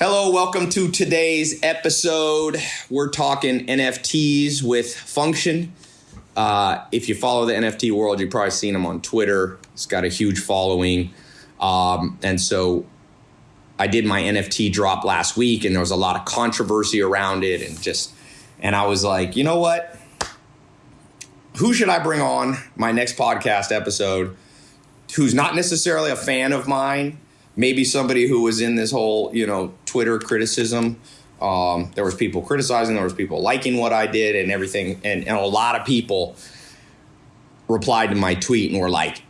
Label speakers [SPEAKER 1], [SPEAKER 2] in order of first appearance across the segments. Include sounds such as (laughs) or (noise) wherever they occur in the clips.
[SPEAKER 1] Hello, welcome to today's episode. We're talking NFTs with Function. Uh, if you follow the NFT world, you've probably seen him on Twitter. He's got a huge following. Um, and so I did my NFT drop last week, and there was a lot of controversy around it. And just, and I was like, you know what? Who should I bring on my next podcast episode who's not necessarily a fan of mine? Maybe somebody who was in this whole, you know, Twitter criticism. Um, there was people criticizing, there was people liking what I did and everything, and, and a lot of people replied to my tweet and were like,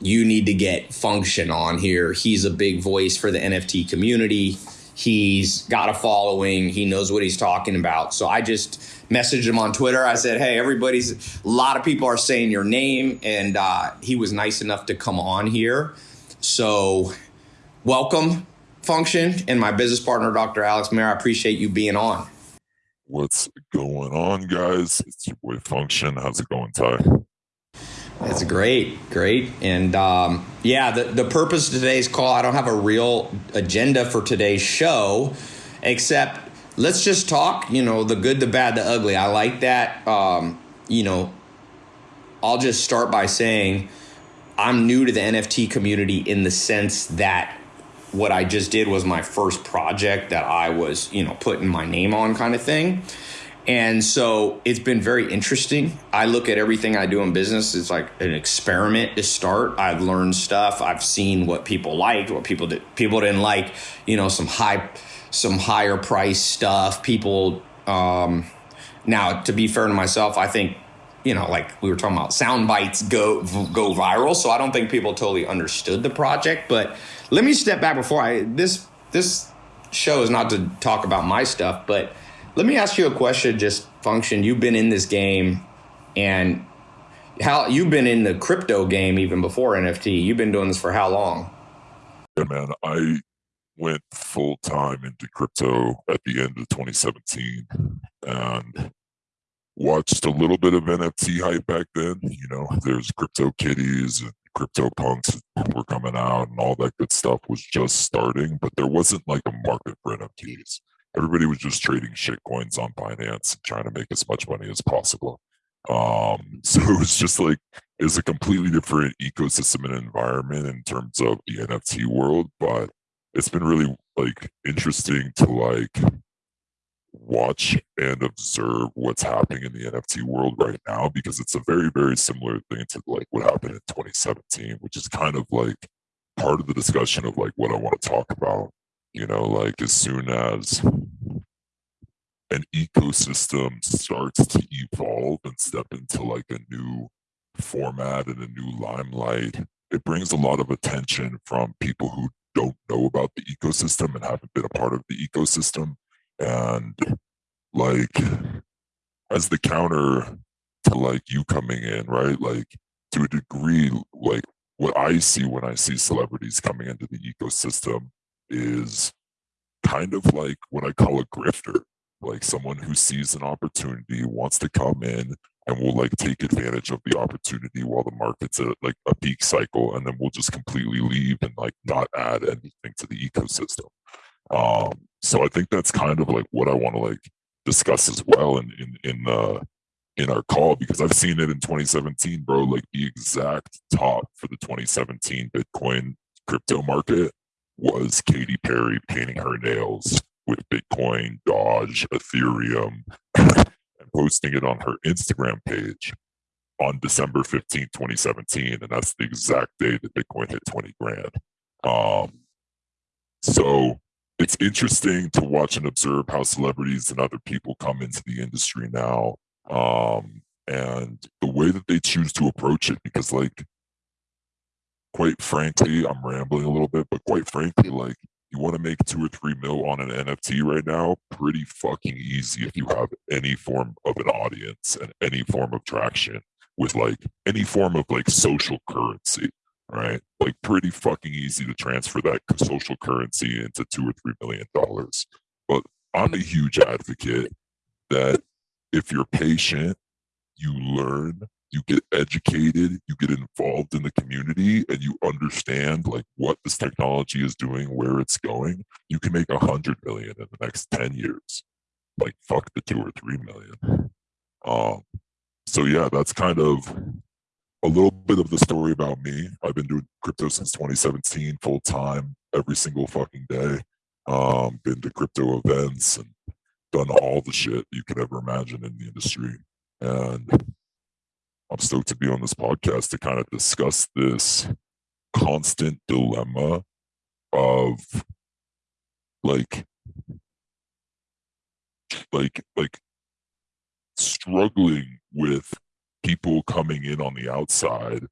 [SPEAKER 1] "You need to get Function on here. He's a big voice for the NFT community. He's got a following. He knows what he's talking about." So I just messaged him on Twitter. I said, "Hey, everybody's a lot of people are saying your name," and uh, he was nice enough to come on here. So, welcome function and my business partner, Dr. Alex Mayer. I appreciate you being on.
[SPEAKER 2] What's going on, guys? It's your boy Function. How's it going, Tai?
[SPEAKER 1] That's great, great. And um, yeah, the, the purpose of today's call, I don't have a real agenda for today's show, except let's just talk, you know, the good, the bad, the ugly. I like that. Um, you know, I'll just start by saying I'm new to the NFT community in the sense that what I just did was my first project that I was, you know, putting my name on kind of thing. And so it's been very interesting. I look at everything I do in business it's like an experiment to start. I've learned stuff. I've seen what people liked, what people did people didn't like, you know, some high some higher price stuff. People um now to be fair to myself, I think you know, like we were talking about, sound bites go go viral. So I don't think people totally understood the project. But let me step back before I this this show is not to talk about my stuff, but let me ask you a question. Just function. You've been in this game, and how you've been in the crypto game even before NFT. You've been doing this for how long?
[SPEAKER 2] Yeah, man. I went full time into crypto at the end of 2017, and watched a little bit of NFT hype back then. You know, there's crypto kitties and crypto punks were coming out and all that good stuff was just starting, but there wasn't like a market for NFTs. Everybody was just trading shit coins on Binance and trying to make as much money as possible. Um, (laughs) so it was just like it's a completely different ecosystem and environment in terms of the NFT world, but it's been really like interesting to like watch and observe what's happening in the NFT world right now because it's a very, very similar thing to like what happened in 2017, which is kind of like part of the discussion of like what I want to talk about. You know, like as soon as an ecosystem starts to evolve and step into like a new format and a new limelight, it brings a lot of attention from people who don't know about the ecosystem and haven't been a part of the ecosystem and like as the counter to like you coming in right? Like to a degree like what i see when i see celebrities coming into the ecosystem is kind of like what i call a grifter. Like someone who sees an opportunity wants to come in and will like take advantage of the opportunity while the market's at like a peak cycle and then we'll just completely leave and like not add anything to the ecosystem um so I think that's kind of like what I want to like discuss as well in in in uh in our call because I've seen it in 2017, bro. Like the exact top for the 2017 Bitcoin crypto market was Katy Perry painting her nails with Bitcoin, Doge, Ethereum, (laughs) and posting it on her Instagram page on December 15, 2017. And that's the exact day that Bitcoin hit 20 grand. Um, so it's interesting to watch and observe how celebrities and other people come into the industry now um, and the way that they choose to approach it because like quite frankly i'm rambling a little bit but quite frankly like you want to make two or three mil on an nft right now pretty fucking easy if you have any form of an audience and any form of traction with like any form of like social currency right? Like pretty fucking easy to transfer that social currency into two or three million dollars. But I'm a huge advocate that if you're patient, you learn, you get educated, you get involved in the community, and you understand like what this technology is doing, where it's going, you can make a hundred million in the next 10 years. Like fuck the two or three million. Um, so yeah, that's kind of a little bit of the story about me. I've been doing crypto since 2017, full time, every single fucking day. Um, been to crypto events and done all the shit you could ever imagine in the industry. And I'm stoked to be on this podcast to kind of discuss this constant dilemma of like like like struggling with people coming in on the outside.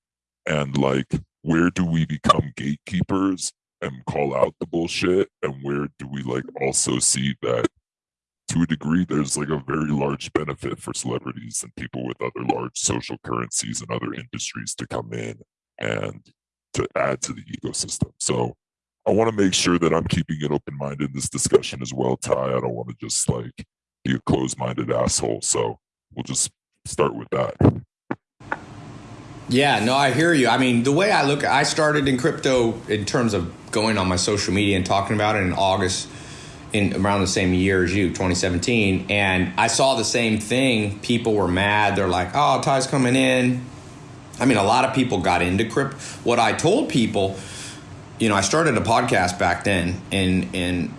[SPEAKER 2] And like where do we become gatekeepers and call out the bullshit? And where do we like also see that to a degree there's like a very large benefit for celebrities and people with other large social currencies and other industries to come in and to add to the ecosystem. So i want to make sure that i'm keeping it open-minded in this discussion as well Tai. I don't want to just like be a closed-minded asshole. So we'll just start with that
[SPEAKER 1] yeah, no, I hear you. I mean, the way I look, I started in crypto in terms of going on my social media and talking about it in August, in around the same year as you, 2017, and I saw the same thing. People were mad. They're like, "Oh, Tai's coming in." I mean, a lot of people got into crypto. What I told people, you know, I started a podcast back then, and and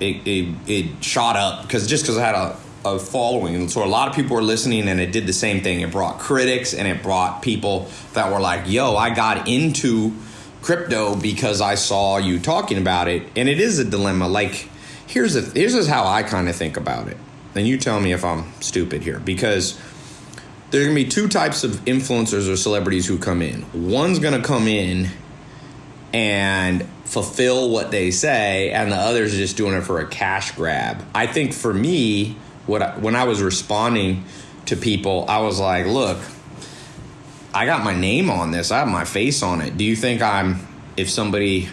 [SPEAKER 1] it it, it shot up because just because I had a a following. And so a lot of people were listening and it did the same thing. It brought critics and it brought people that were like, yo, I got into crypto because I saw you talking about it. And it is a dilemma. Like, here's a, here's just how I kind of think about it. And you tell me if I'm stupid here because there's going to be two types of influencers or celebrities who come in. One's going to come in and fulfill what they say, and the other's are just doing it for a cash grab. I think for me, what I, when I was responding to people, I was like, look, I got my name on this. I have my face on it. Do you think I'm if somebody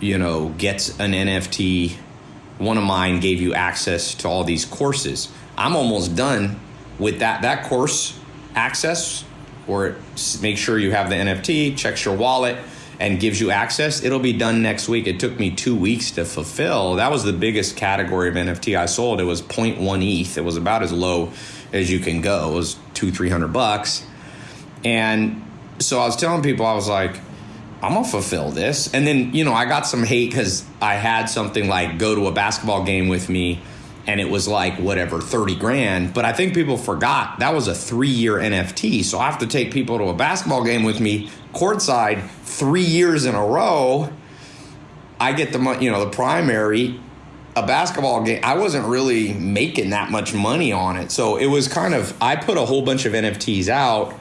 [SPEAKER 1] you know gets an NFT one of mine gave you access to all these courses. I'm almost done with that that course access or make sure you have the NFT, checks your wallet, and gives you access, it'll be done next week. It took me two weeks to fulfill. That was the biggest category of NFT I sold. It was 0.1 ETH. It was about as low as you can go. It was two, three hundred bucks. And so I was telling people, I was like, I'm gonna fulfill this. And then, you know, I got some hate because I had something like go to a basketball game with me and it was like whatever 30 grand but i think people forgot that was a three year nft so i have to take people to a basketball game with me courtside three years in a row i get the money, you know the primary a basketball game i wasn't really making that much money on it. So it was kind of i put a whole bunch of nfts out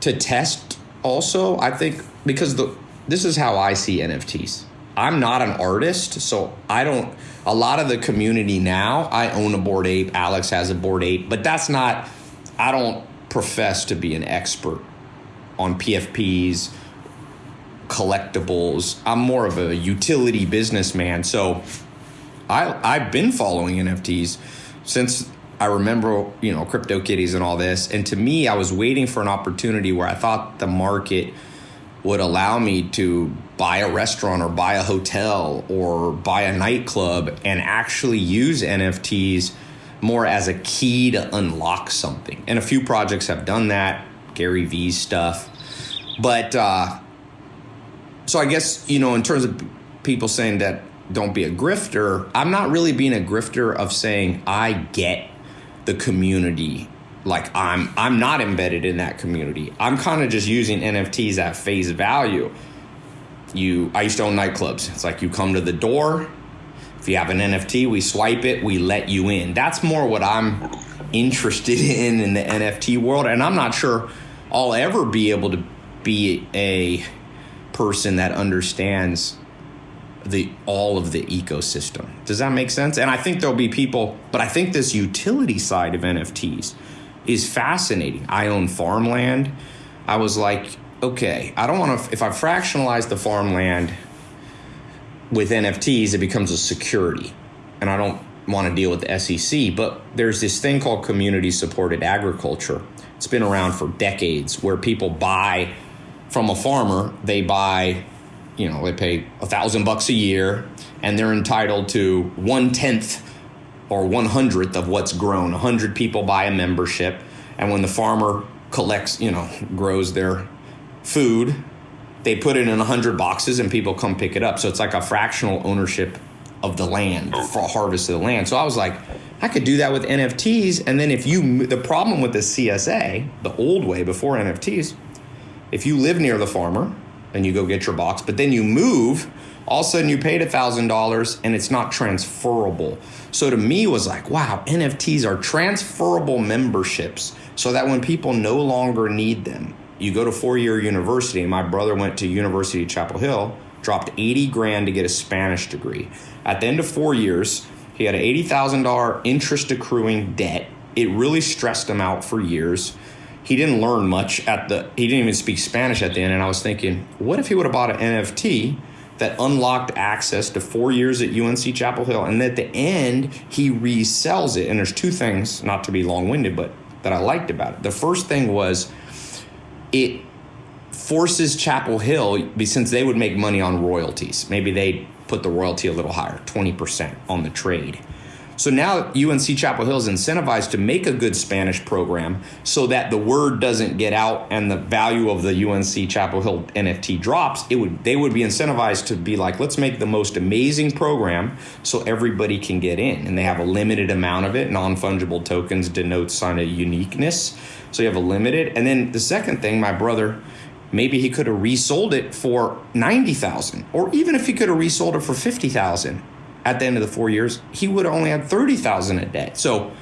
[SPEAKER 1] to test also i think because the this is how i see nfts i'm not an artist so i don't a lot of the community now, I own a Bored Ape, Alex has a Bored Ape, but that's not, I don't profess to be an expert on PFPs, collectibles. I'm more of a utility businessman. So I, I've been following NFTs since I remember, you know, CryptoKitties and all this. And to me, I was waiting for an opportunity where I thought the market – would allow me to buy a restaurant or buy a hotel or buy a nightclub and actually use NFTs more as a key to unlock something. And a few projects have done that, Gary Vee's stuff. But uh, so I guess, you know, in terms of people saying that don't be a grifter, I'm not really being a grifter of saying I get the community like I'm I'm not embedded in that community. I'm kind of just using NFTs at face value. You I used to own nightclubs. It's like you come to the door. If you have an NFT, we swipe it, we let you in. That's more what I'm interested (laughs) in in the NFT world and I'm not sure I'll ever be able to be a person that understands the all of the ecosystem. Does that make sense? And I think there'll be people, but I think this utility side of NFTs is fascinating. I own farmland. I was like, okay, I don't want to, if I fractionalize the farmland with NFTs, it becomes a security. And I don't want to deal with the SEC, but there's this thing called community supported agriculture It's been around for decades where people buy from a farmer, they buy, you know, they pay a thousand bucks a year and they're entitled to one tenth or one hundredth of what's grown. A hundred people buy a membership, and when the farmer collects, you know, grows their food, they put it in a hundred boxes and people come pick it up. So it's like a fractional ownership of the land for harvest of the land. So I was like, I could do that with NFTs. And then if you, the problem with the CSA, the old way before NFTs, if you live near the farmer and you go get your box, but then you move, all of a sudden you paid $1,000 and it's not transferable. So to me was like, wow, NFTs are transferable memberships so that when people no longer need them, you go to four-year university. My brother went to University of Chapel Hill, dropped 80 grand to get a Spanish degree. At the end of four years, he had an $80,000 interest accruing debt. It really stressed him out for years. He didn't learn much at the, he didn't even speak Spanish at the end. And I was thinking, what if he would have bought an NFT that unlocked access to four years at UNC Chapel Hill? And at the end, he resells it. And there's two things, not to be long winded, but that I liked about it. The first thing was it forces Chapel Hill, since they would make money on royalties, maybe they put the royalty a little higher, 20% on the trade. So now UNC Chapel Hill is incentivized to make a good Spanish program so that the word doesn't get out and the value of the UNC Chapel Hill NFT drops. It would they would be incentivized to be like, let's make the most amazing program so everybody can get in. And they have a limited amount of it. Non-fungible tokens denotes kind of uniqueness. So you have a limited. And then the second thing, my brother maybe he could have resold it for 90,000 or even if he could have resold it for 50,000 at the end of the 4 years he would have only had 30,000 a day. So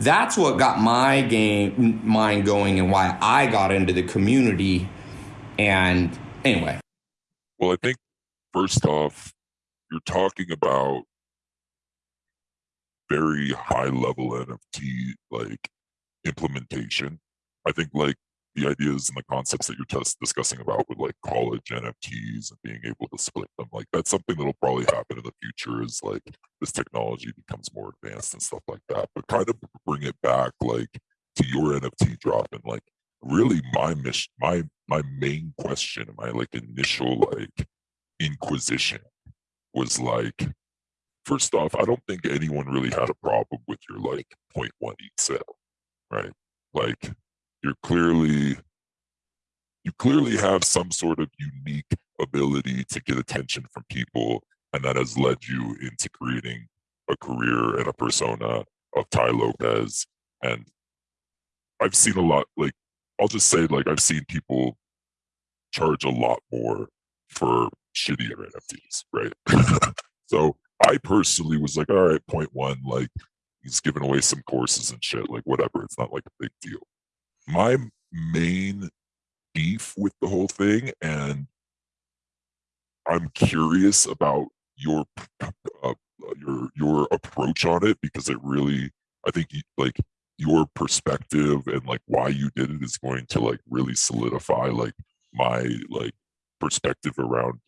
[SPEAKER 1] that's what got my game mind going and why I got into the community. And anyway.
[SPEAKER 2] Well I think first off you're talking about very high level NFT like implementation. I think like the ideas and the concepts that you're just discussing about with like college NFTs and being able to split them, like that's something that'll probably happen in the future as like this technology becomes more advanced and stuff like that. But kind of bring it back like to your NFT drop and like really my mission, my my main question, my like initial like inquisition was like first off, I don't think anyone really had a problem with your like 0.1 ETH sale, right? Like you're clearly you clearly have some sort of unique ability to get attention from people and that has led you into creating a career and a persona of Tai Lopez and I've seen a lot like I'll just say like I've seen people charge a lot more for shittier NFTs, right? (laughs) so I personally was like, all right, point one, like he's giving away some courses and shit, like whatever. It's not like a big deal my main beef with the whole thing and i'm curious about your uh, your your approach on it because it really i think like your perspective and like why you did it is going to like really solidify like my like perspective around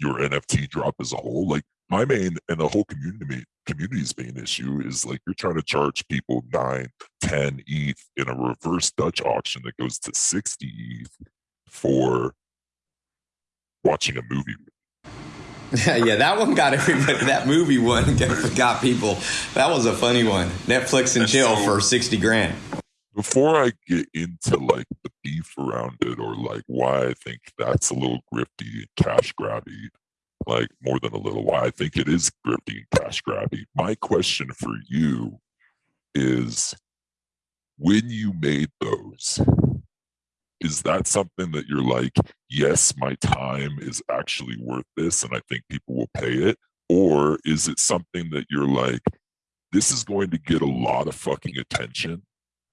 [SPEAKER 2] your nft drop as a whole. Like my main and the whole community community's main issue is like you're trying to charge people 9 10 eth in a reverse dutch auction that goes to 60 eth for watching a movie (laughs)
[SPEAKER 1] yeah, that one got everybody. That movie one got people. That was a funny one. Netflix and, and chill so, for sixty grand.
[SPEAKER 2] Before I get into like the beef around it, or like why I think that's a little grifty, cash grabby, like more than a little Why I think it is grifty and cash grabby. My question for you is when you made those, is that something that you're like, yes, my time is actually worth this and I think people will pay it? Or is it something that you're like, this is going to get a lot of fucking attention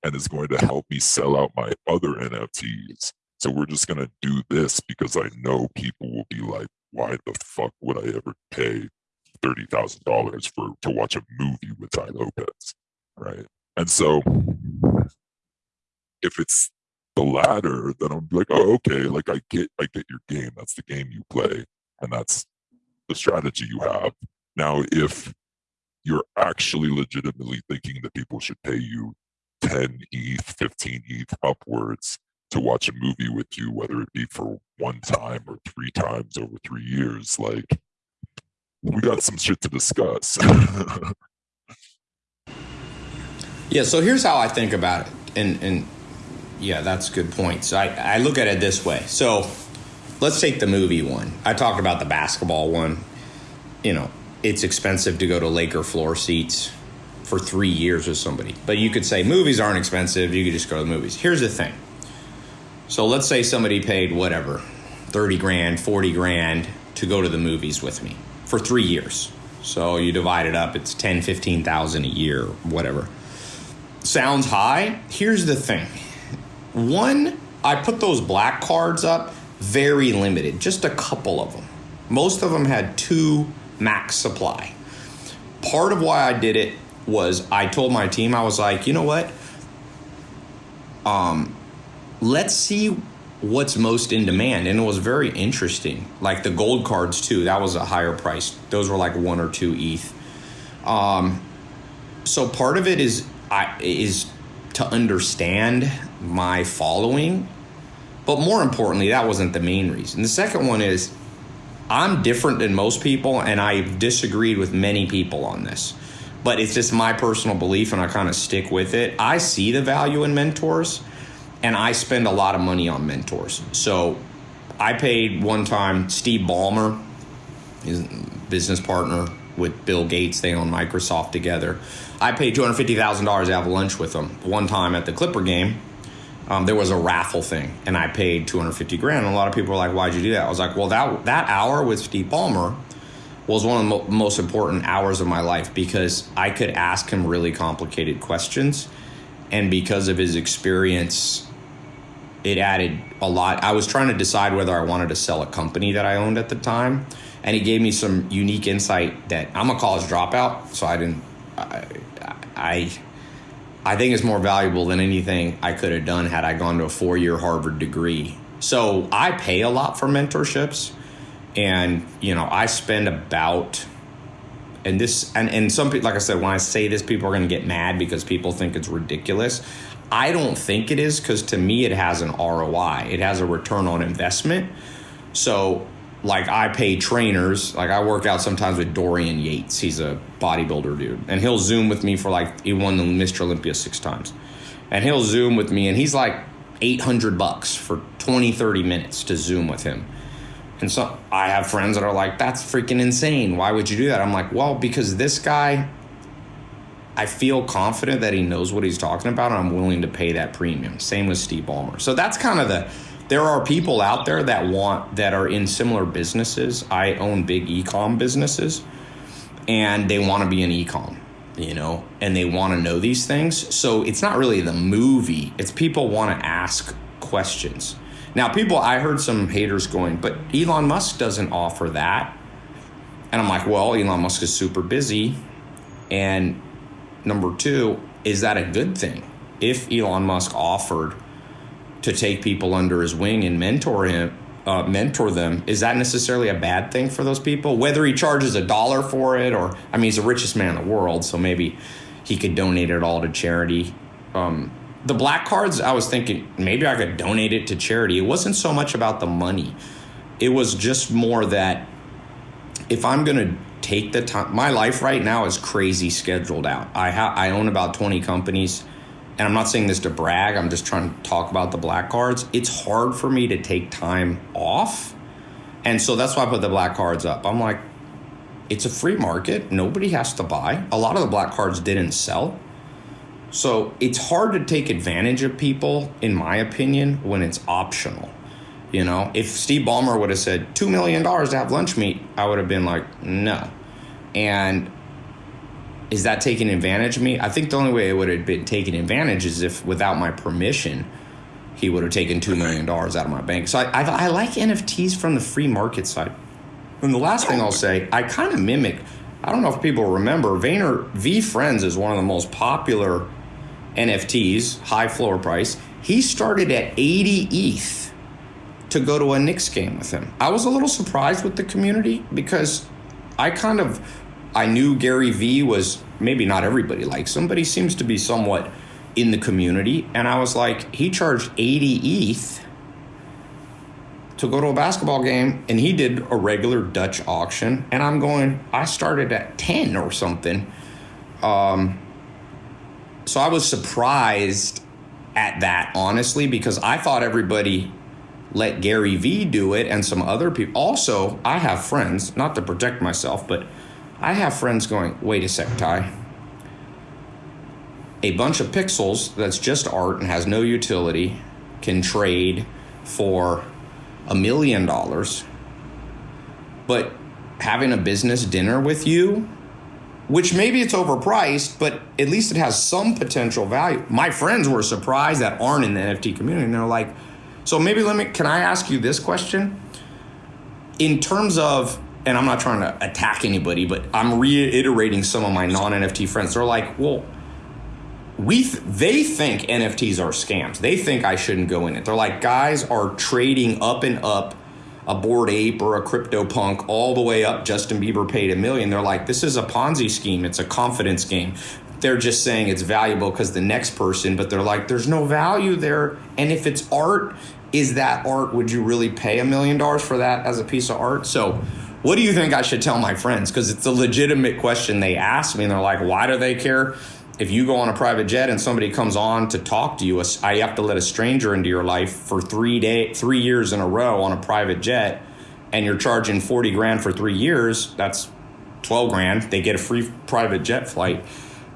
[SPEAKER 2] and is going to help me sell out my other NFTs. So we're just going to do this because I know people will be like, why the fuck would I ever pay thirty thousand dollars for to watch a movie with Tai Lopez, right? And so, if it's the latter, then I'm like, oh, okay, like I get, I get your game. That's the game you play, and that's the strategy you have. Now, if you're actually legitimately thinking that people should pay you 10 ETH, 15 ETH upwards to watch a movie with you, whether it be for one time or three times over three years. Like, we got some shit to discuss. (laughs)
[SPEAKER 1] yeah, so here's how I think about it. And, and yeah, that's good point. So I, I look at it this way. So let's take the movie one. I talked about the basketball one. You know, it's expensive to go to Laker floor seats for three years with somebody. But you could say movies aren't expensive. You could just go to the movies. Here's the thing. So let's say somebody paid whatever, 30 grand, 40 grand to go to the movies with me for three years. So you divide it up, it's 10, 15,000 a year, whatever. Sounds high. Here's the thing. One, I put those black cards up very limited, just a couple of them. Most of them had two max supply. Part of why I did it was I told my team, I was like, you know what? Um, let's see what's most in demand. And it was very interesting. Like the gold cards, too, that was a higher price. Those were like one or two ETH. Um, so part of it is I is to understand my following. But more importantly, that wasn't the main reason. The second one is I'm different than most people, and I've disagreed with many people on this but it's just my personal belief and I kind of stick with it. I see the value in mentors and I spend a lot of money on mentors. So I paid one time Steve Ballmer, his business partner with Bill Gates, they own Microsoft together. I paid $250,000 to have lunch with him one time at the Clipper game. Um, there was a raffle thing and I paid 250 grand. And a lot of people were like, why'd you do that? I was like, well, that, that hour with Steve Ballmer was one of the mo- most important hours of my life because I could ask him really complicated questions. And because of his experience, it added a lot. I was trying to decide whether I wanted to sell a company that I owned at the time. And it gave me some unique insight that I'm a college dropout, so I didn't. I, I, I think it's more valuable than anything I could have done had I gone to a four year Harvard degree. So I pay a lot for mentorships and you know i spend about and this and, and some people like i said when i say this people are going to get mad because people think it's ridiculous i don't think it is because to me it has an roi it has a return on investment. So like i pay trainers. Like i work out sometimes with dorian yates. He's a bodybuilder dude. And he'll zoom with me for like he won the mr olympia six times. And he'll zoom with me and he's like 800 bucks for 20 30 minutes to zoom with him. And so I have friends that are like, that's freaking insane. Why would you do that? I'm like, well, because this guy, I feel confident that he knows what he's talking about, and I'm willing to pay that premium. Same with Steve Ballmer. So that's kind of the. There are people out there that want that are in similar businesses. I own big ecom businesses, and they want to be in ecom, you know, and they want to know these things. So it's not really the movie; it's people want to ask questions now, people, I heard some haters going, but Elon Musk doesn't offer that. And I'm like, well, Elon Musk is super busy. And number two, is that a good thing? If Elon Musk offered to take people under his wing and mentor him, uh, mentor them, is that necessarily a bad thing for those people? Whether he charges a dollar for it, or I mean, he's the richest man in the world, so maybe he could donate it all to charity. Um, the black cards, I was thinking maybe I could donate it to charity. It wasn't so much about the money, it was just more that if I'm going to take the time, my life right now is crazy scheduled out. I, ha- I own about 20 companies. And I'm not saying this to brag, I'm just trying to talk about the black cards. It's hard for me to take time off. And so that's why I put the black cards up. I'm like, it's a free market. Nobody has to buy. A lot of the black cards didn't sell. So it's hard to take advantage of people, in my opinion, when it's optional. You know, if Steve Ballmer would have said $2 million to have lunch meet, I would have been like, no. And is that taking advantage of me? I think the only way it would have been taken advantage is if, without my permission, he would have taken $2 million out of my bank. So I, I, I like NFTs from the free market side. And the last thing I'll say, I kind of mimic, I don't know if people remember, Vayner VeeFriends is one of the most popular NFTs, high floor price. He started at 80 ETH to go to a Knicks game with him. I was a little surprised with the community because I kind of I knew Gary Vee was maybe not everybody likes him, but he seems to be somewhat in the community, and I was like, he charged 80 ETH to go to a basketball game, and he did a regular Dutch auction, and I'm going, I started at 10 or something. Um, so I was surprised at that, honestly, because I thought everybody let Gary Vee do it and some other people. Also, I have friends, not to protect myself, but I have friends going, wait a sec, Tai. A bunch of pixels that's just art and has no utility can trade for a million dollars. But having a business dinner with you, which maybe it's overpriced, but at least it has some potential value. My friends were surprised that aren't in the NFT community. And they're like, so maybe let me, can I ask you this question? In terms of, and I'm not trying to attack anybody, but I'm reiterating some of my non NFT friends. They're like, well, we th- they think NFTs are scams. They think I shouldn't go in it. They're like guys are trading up and up a bored ape or a crypto punk all the way up Justin Bieber paid a million. They're like this is a Ponzi scheme. It's a confidence game. They're just saying it's valuable because the next person, but they're like there's no value there. And if it's art, is that art? Would you really pay a million dollars for that as a piece of art? So what do you think I should tell my friends? Because it's a legitimate question they ask me, and they're like, why do they care? if you go on a private jet and somebody comes on to talk to you, I have to let a stranger into your life for three day, three years in a row on a private jet, and you're charging forty grand for three years. That's twelve grand. They get a free private jet flight.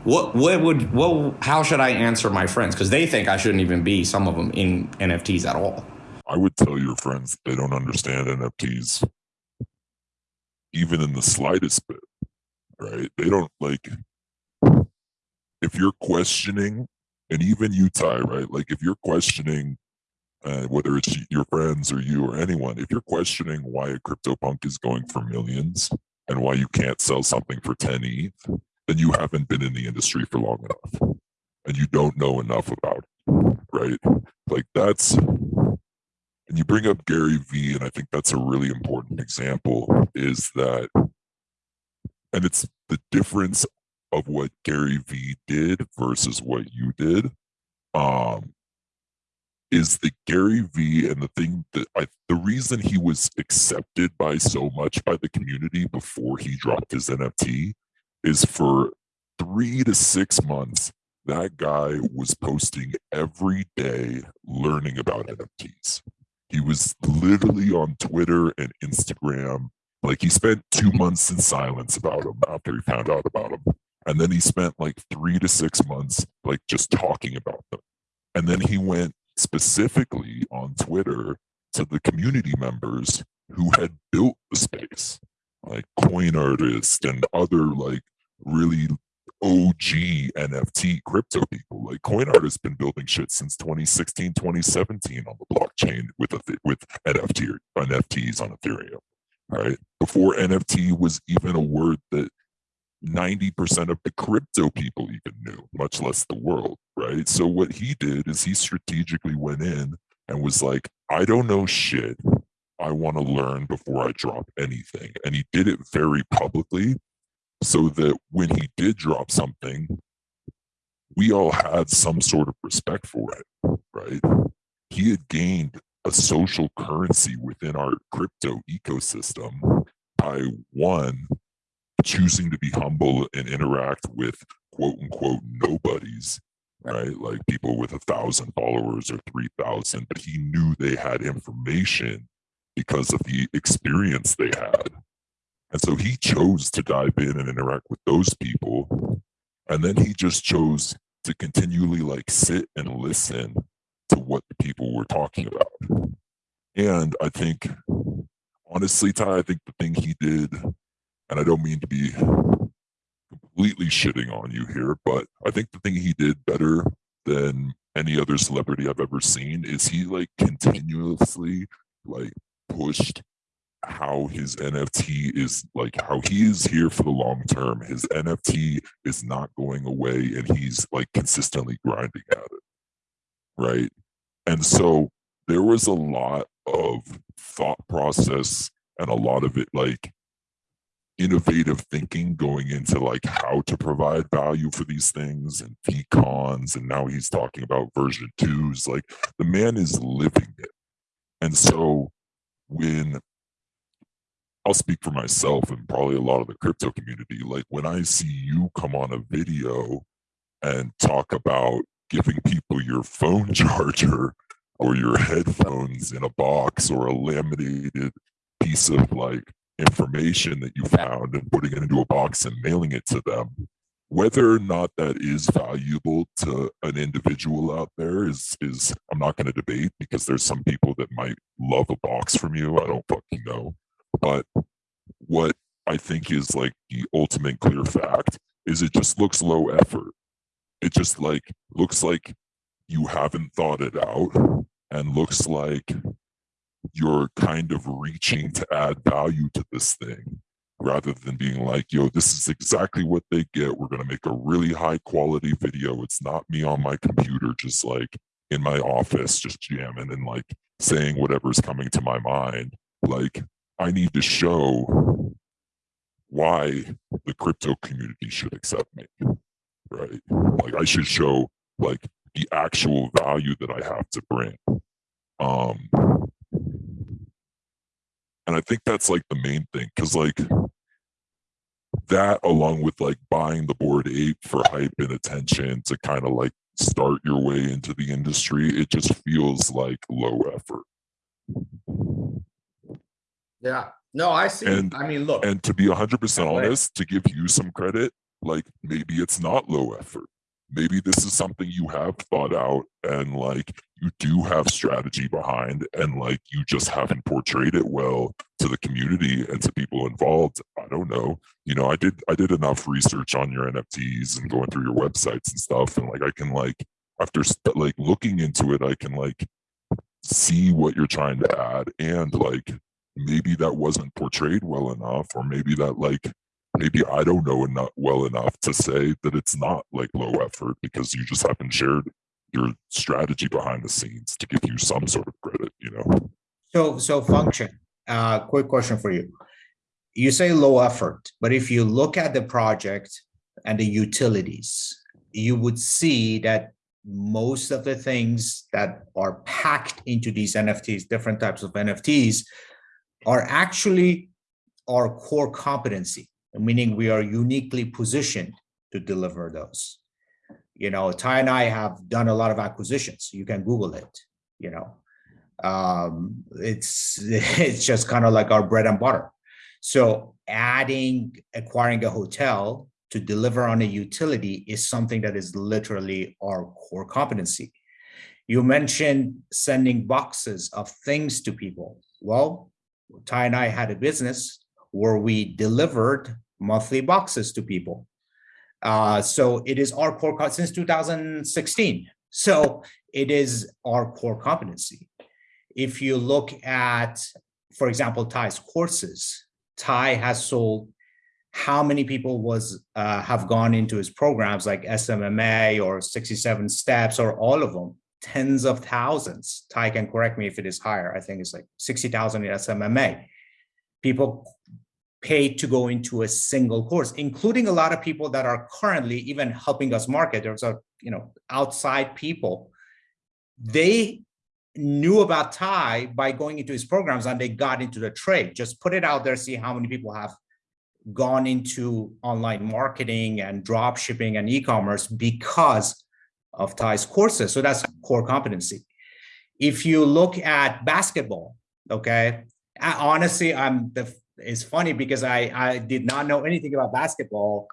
[SPEAKER 1] What what would what? How should I answer my friends because they think I shouldn't even be some of them in NFTs at all.
[SPEAKER 2] I would tell your friends they don't understand NFTs even in the slightest bit, right? They don't like if you're questioning, and even you, Tai, right? Like if you're questioning uh, whether it's your friends or you or anyone, if you're questioning why a CryptoPunk is going for millions and why you can't sell something for 10 ETH, then you haven't been in the industry for long enough and you don't know enough about it, right? Like that's, and you bring up Gary Vee, and I think that's a really important example is that, and it's the difference of what Gary Vee did versus what you did um, is the Gary Vee and the thing that I, the reason he was accepted by so much by the community before he dropped his NFT is for three to six months, that guy was posting every day learning about NFTs. He was literally on Twitter and Instagram. Like he spent two months in silence about him after he found out about him. And then he spent like three to six months like just talking about them. And then he went specifically on Twitter to the community members who had built the space, like coin artists and other like really OG NFT crypto people. Like CoinArt has been building shit since 2016, 2017 on the blockchain with a with NFT NFTs on Ethereum. Right before NFT was even a word that 90% of the crypto people even knew, much less the world, right? So what he did is he strategically went in and was like, I don't know shit. I want to learn before I drop anything. And he did it very publicly so that when he did drop something, we all had some sort of respect for it, right? He had gained a social currency within our crypto ecosystem by one, choosing to be humble and interact with quote unquote nobodies right. like people with a thousand followers or 3000 but he knew they had information because of the experience they had and so he chose to dive in and interact with those people. And then he just chose to continually like sit and listen to what the people were talking about. And i think honestly Tai i think the thing he did and I don't mean to be completely shitting on you here, but I think the thing he did better than any other celebrity I've ever seen is he like continuously like pushed how his NFT is like how he is here for the long term. His NFT is not going away and he's like consistently grinding at it. Right. And so there was a lot of thought process and a lot of it like innovative thinking going into like how to provide value for these things and VeeCons and now he's talking about version twos like the man is living it and so when I'll speak for myself and probably a lot of the crypto community. Like when I see you come on a video and talk about giving people your phone (laughs) charger or your headphones in a box or a laminated piece of like information that you found and putting it into a box and mailing it to them whether or not that is valuable to an individual out there is is i'm not going to debate because there's some people that might love a box from you. I don't fucking know but what i think is like the ultimate clear fact is it just looks low effort it just like looks like you haven't thought it out and looks like you're kind of reaching to add value to this thing rather than being like, yo, this is exactly what they get. We're going to make a really high quality video. It's not me on my computer, just like in my office, just jamming and like saying whatever's coming to my mind. Like, I need to show why the crypto community should accept me, right? Like, I should show like the actual value that I have to bring. Um, and I think that's like the main thing because like that along with like buying the Bored Ape for hype and attention to kind of like start your way into the industry, it just feels like low effort.
[SPEAKER 1] Yeah. No, I see. And, I mean, look.
[SPEAKER 2] And to be 100% honest, to give you some credit, like maybe it's not low effort maybe this is something you have thought out and like you do have strategy behind and like you just haven't portrayed it well to the community and to people involved i don't know you know i did i did enough research on your nfts and going through your websites and stuff and like i can like after like looking into it i can like see what you're trying to add and like maybe that wasn't portrayed well enough or maybe that like maybe I don't know enough well enough to say that it's not like low effort because you just haven't shared your strategy behind the scenes to give you some sort of credit, you know.
[SPEAKER 3] So so function. Uh quick question for you. You say low effort, but if you look at the project and the utilities, you would see that most of the things that are packed into these NFTs, different types of NFTs, are actually our core competency meaning we are uniquely positioned to deliver those. You know, Tai and I have done a lot of acquisitions. You can Google it, you know. Um, it's (laughs) it's just kind of like our bread and butter. So adding, acquiring a hotel to deliver on a utility is something that is literally our core competency. You mentioned sending boxes of things to people. Well, Tai and I had a business where we delivered monthly boxes to people. Uh, so it is our core since 2016. So it is our core competency. If you look at, for example, Tai's courses, Tai has sold how many people was uh, have gone into his programs like SMMA or 67 steps or all of them, tens of thousands. Tai can correct me if it is higher. I think it's like 60,000 in SMMA. People paid to go into a single course, including a lot of people that are currently even helping us market. There's a, you know, outside people. They knew about Tai by going into his programs and they got into the trade. Just put it out there, see how many people have gone into online marketing and drop shipping and e-commerce because of Tai's courses. So that's core competency. If you look at basketball, okay, honestly, I'm the it's funny because I, I did not know anything about basketball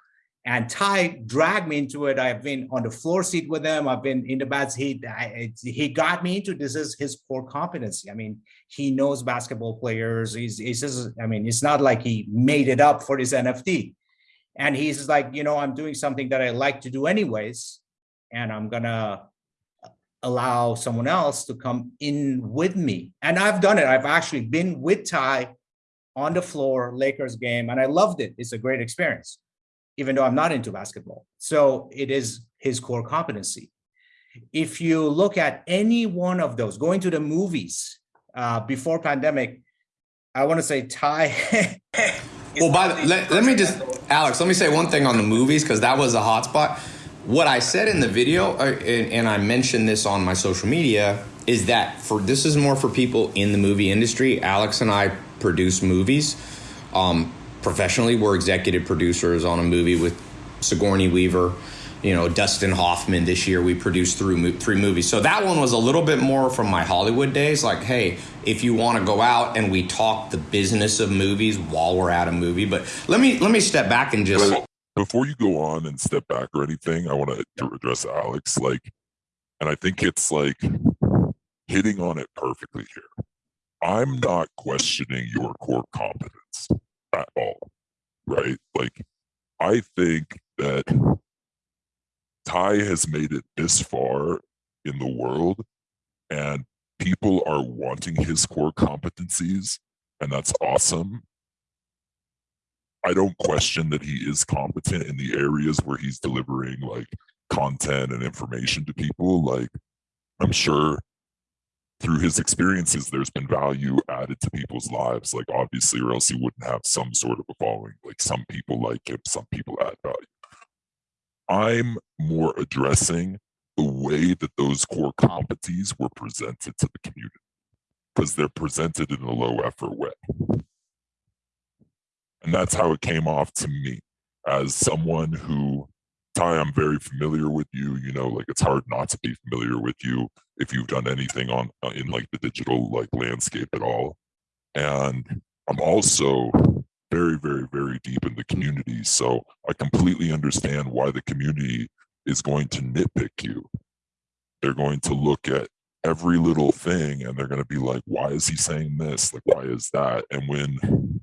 [SPEAKER 3] and Tai dragged me into it. I've been on the floor seat with him. I've been in the bats. He, I, he got me into this is his core competency. I mean, he knows basketball players. He's, he's just, I mean, it's not like he made it up for his NFT. And he's like, you know, I'm doing something that I like to do anyways. And I'm gonna allow someone else to come in with me. And I've done it. I've actually been with Tai on the floor Lakers game, and I loved it. It's a great experience, even though I'm not into basketball. So it is his core competency. If you look at any one of those, going to the movies uh, before pandemic, I want to say Tai (laughs)
[SPEAKER 1] Well, by the, let, let me just, Alex, let me say one thing on the movies because that was a hot spot. What I said in the video, uh, and, and I mentioned this on my social media, is that for this is more for people in the movie industry. Alex and I produce movies. Um, professionally, we're executive producers on a movie with Sigourney Weaver you know Dustin Hoffman this year we produced through three movies so that one was a little bit more from my Hollywood days like hey if you want to go out and we talk the business of movies while we're at a movie but let me let me step back and just
[SPEAKER 2] before you go on and step back or anything I want to address Alex like and I think it's like hitting on it perfectly here I'm not questioning your core competence at all right like I think that Tai has made it this far in the world and people are wanting his core competencies and that's awesome. I don't question that he is competent in the areas where he's delivering like content and information to people. Like I'm sure through his experiences, there's been value added to people's lives. Like obviously, or else he wouldn't have some sort of a following. Like some people like him, some people add value. I'm more addressing the way that those core competencies were presented to the community because they're presented in a low effort way. And that's how it came off to me as someone who, Tai, I'm very familiar with you. You know, like it's hard not to be familiar with you if you've done anything on uh, in like the digital like landscape at all. And I'm also very, very, very deep in the community. So I completely understand why the community is going to nitpick you. They're going to look at every little thing and they're going to be like, why is he saying this? Like, why is that? And when,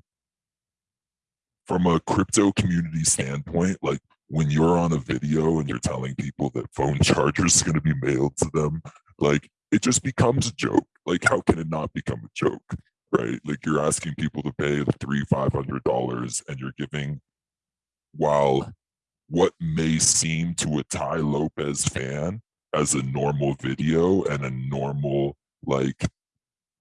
[SPEAKER 2] from a crypto community standpoint, like when you're on a video and you're telling people that phone chargers are going to be mailed to them, like it just becomes a joke. Like, how can it not become a joke? right? Like you're asking people to pay three, five hundred dollars, and you're giving, while what may seem to a Tai Lopez fan as a normal video and a normal like